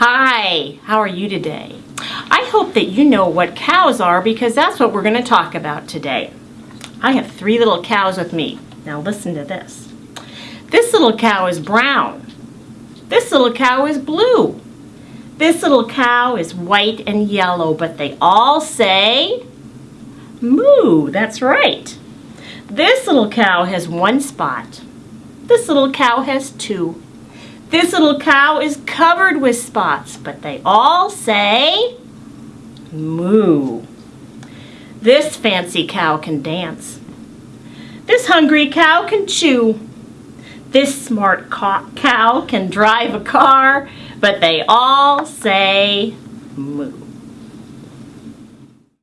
Hi, how are you today? I hope that you know what cows are because that's what we're going to talk about today. I have three little cows with me. Now listen to this. This little cow is brown. This little cow is blue. This little cow is white and yellow, but they all say moo. That's right. This little cow has one spot. This little cow has two. This little cow is covered with spots, but they all say moo. This fancy cow can dance. This hungry cow can chew. This smart cow can drive a car, but they all say moo.